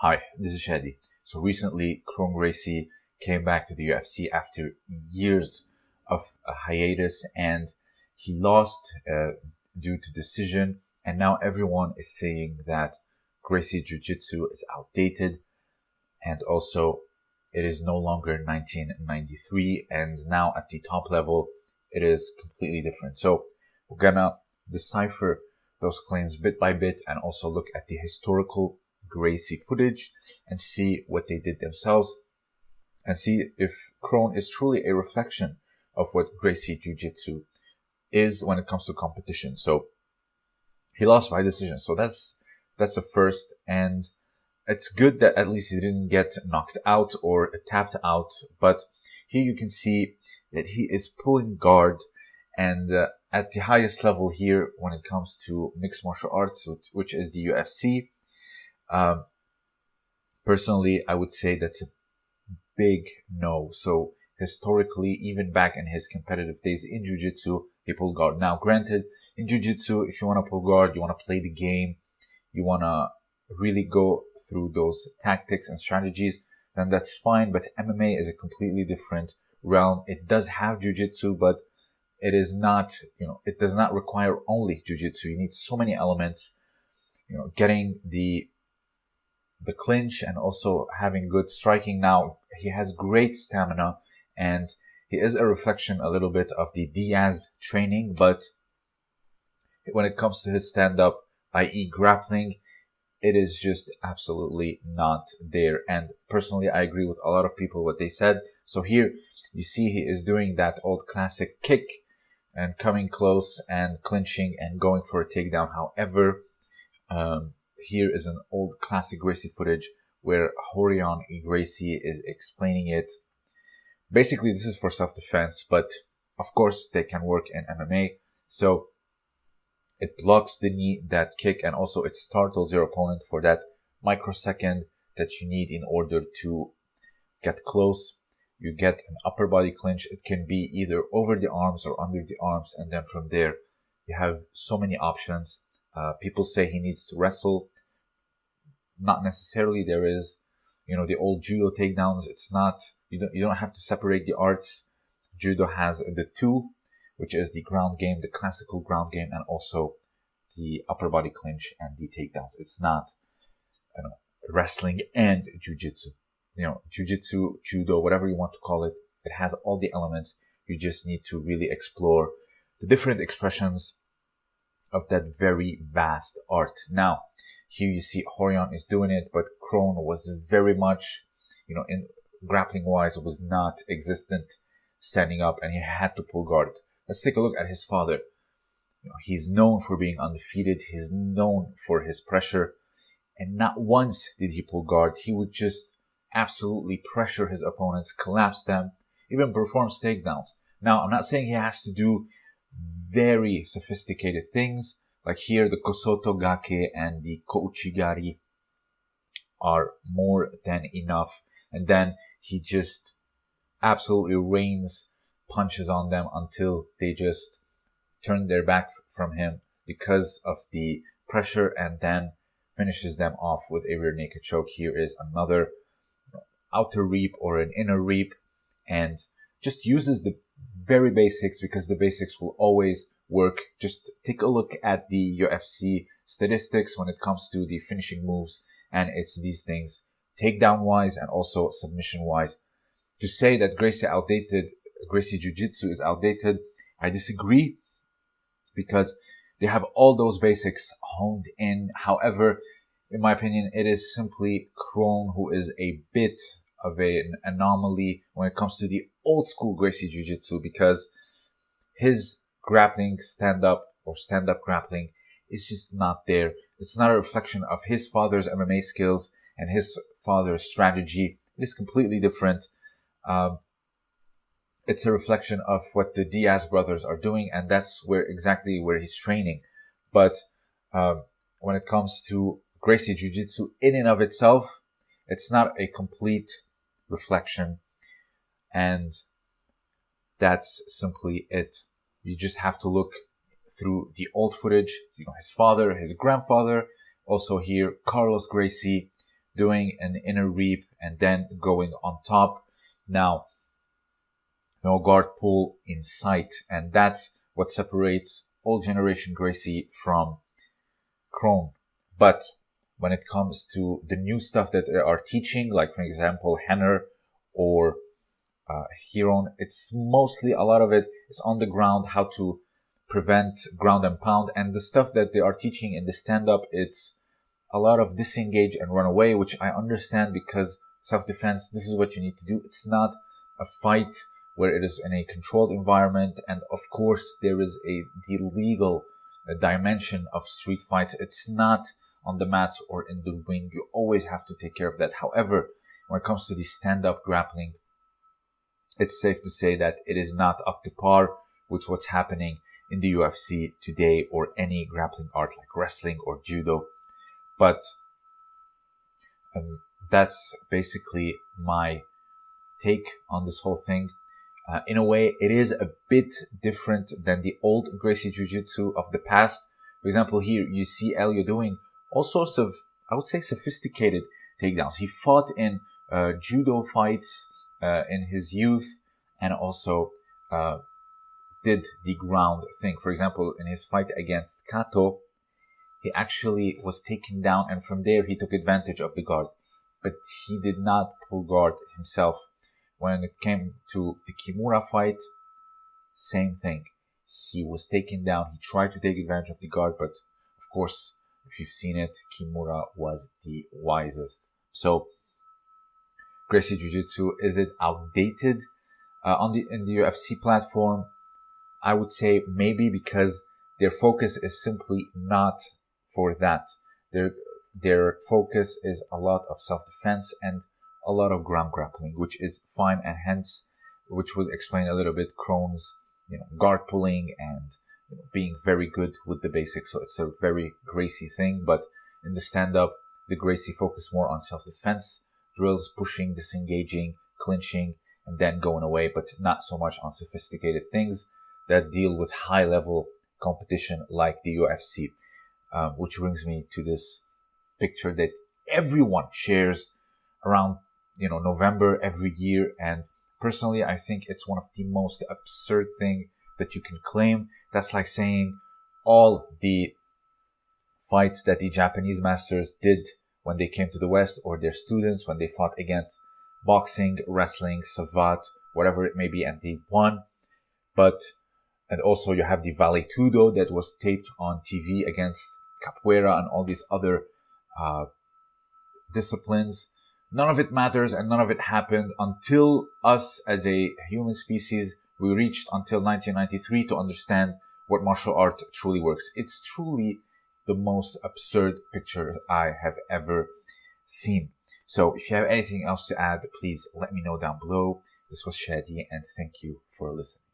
Hi, this is Shadi. So recently, Kron Gracie came back to the UFC after years of a hiatus and he lost uh, due to decision. And now everyone is saying that Gracie Jiu Jitsu is outdated and also it is no longer 1993 and now at the top level it is completely different. So we're gonna decipher those claims bit by bit and also look at the historical Gracie footage and see what they did themselves and see if Kron is truly a reflection of what Gracie Jiu-Jitsu is when it comes to competition. So he lost by decision. So that's, that's the first. And it's good that at least he didn't get knocked out or tapped out. But here you can see that he is pulling guard and uh, at the highest level here when it comes to mixed martial arts, which is the UFC. Um, personally, I would say that's a big no. So historically, even back in his competitive days in Jiu-Jitsu, he pulled guard. Now, granted, in Jiu-Jitsu, if you want to pull guard, you want to play the game, you want to really go through those tactics and strategies, then that's fine. But MMA is a completely different realm. It does have Jiu-Jitsu, but it is not, you know, it does not require only Jiu-Jitsu. You need so many elements, you know, getting the the clinch and also having good striking. Now he has great stamina and he is a reflection a little bit of the Diaz training, but when it comes to his stand up, i.e. grappling, it is just absolutely not there. And personally, I agree with a lot of people what they said. So here you see he is doing that old classic kick and coming close and clinching and going for a takedown. However, um, here is an old classic Gracie footage where Rorion Gracie is explaining it. Basically, this is for self-defense, but of course they can work in MMA. So it blocks the knee, that kick, and also it startles your opponent for that microsecond that you need in order to get close. You get an upper body clinch. It can be either over the arms or under the arms. And then from there, you have so many options. Uh, people say he needs to wrestle. Not necessarily. There is, you know, the old judo takedowns. It's not, you don't, you don't have to separate the arts. Judo has the two, which is the ground game, the classical ground game, and also the upper body clinch and the takedowns. It's not, you know, wrestling and jujitsu. You know, jujitsu, judo, whatever you want to call it. It has all the elements. You just need to really explore the different expressions of that very vast art. Now, here you see Rorion is doing it, but Kron was very much, you know, in grappling wise, was not existent standing up and he had to pull guard. Let's take a look at his father. You know, he's known for being undefeated. He's known for his pressure. And not once did he pull guard. He would just absolutely pressure his opponents, collapse them, even perform takedowns. Now, I'm not saying he has to do very sophisticated things. Like here, the Kosoto Gake and the Kouchigari are more than enough. And then he just absolutely rains punches on them until they just turn their back from him because of the pressure and then finishes them off with a rear naked choke. Here is another outer reap or an inner reap and just uses the very basics because the basics will always work. Just take a look at the UFC statistics when it comes to the finishing moves. And it's these things takedown wise and also submission wise. To say that Gracie outdated, Gracie Jiu Jitsu is outdated, I disagree because they have all those basics honed in. However, in my opinion, it is simply Kron who is a bit of an anomaly when it comes to the old school Gracie Jiu Jitsu because his grappling stand up or stand up grappling is just not there. It's not a reflection of his father's MMA skills and his father's strategy. It is completely different. Um, it's a reflection of what the Diaz brothers are doing, and that's where exactly where he's training. But um, when it comes to Gracie Jiu Jitsu in and of itself, it's not a complete reflection. And that's simply it. You just have to look through the old footage, you know, his father, his grandfather, also here, Carlos Gracie, doing an inner reap and then going on top. Now, no guard pull in sight. And that's what separates old generation Gracie from Kron. But when it comes to the new stuff that they are teaching, like for example, Rener or uh, Ryron, it's mostly a lot of it is on the ground, how to prevent ground and pound. And the stuff that they are teaching in the stand up, it's a lot of disengage and run away, which I understand because self defense, this is what you need to do. It's not a fight where it is in a controlled environment. And of course, there is a, the legal uh, dimension of street fights. It's not on the mats or in the ring. You always have to take care of that. However, when it comes to the stand up grappling, it's safe to say that it is not up to par with what's happening in the UFC today or any grappling art like wrestling or judo. But um, that's basically my take on this whole thing. Uh, in a way, it is a bit different than the old Gracie Jiu-Jitsu of the past. For example, here you see Helio doing all sorts of, I would say, sophisticated takedowns. He fought in uh, judo fights uh, in his youth and also uh, did the ground thing. For example, in his fight against Kato, he actually was taken down and from there he took advantage of the guard. But he did not pull guard himself. When it came to the Kimura fight, same thing. He was taken down. He tried to take advantage of the guard, but of course, if you've seen it, Kimura was the wisest. So, Gracie Jiu-Jitsu, is it outdated uh, on the in the UFC platform? I would say maybe because their focus is simply not for that. Their their focus is a lot of self-defense and a lot of ground grappling, which is fine, and hence, which would explain a little bit Kron's you know guard pulling and you know, being very good with the basics. So it's a very Gracie thing, but in the stand-up, the Gracie focus more on self-defense drills, pushing, disengaging, clinching, and then going away, but not so much on sophisticated things that deal with high level competition like the UFC. Um, which brings me to this picture that everyone shares around, you know, November every year. And personally, I think it's one of the most absurd thing that you can claim. That's like saying all the fights that the Japanese masters did when they came to the West or their students when they fought against boxing, wrestling, savate, whatever it may be, and they won. But, and also you have the Vale Tudo that was taped on TV against capoeira and all these other uh, disciplines. None of it matters and none of it happened until us as a human species, we reached until 1993 to understand what martial art truly works. It's truly the most absurd picture I have ever seen. So if you have anything else to add, please let me know down below. This was Shadi and thank you for listening.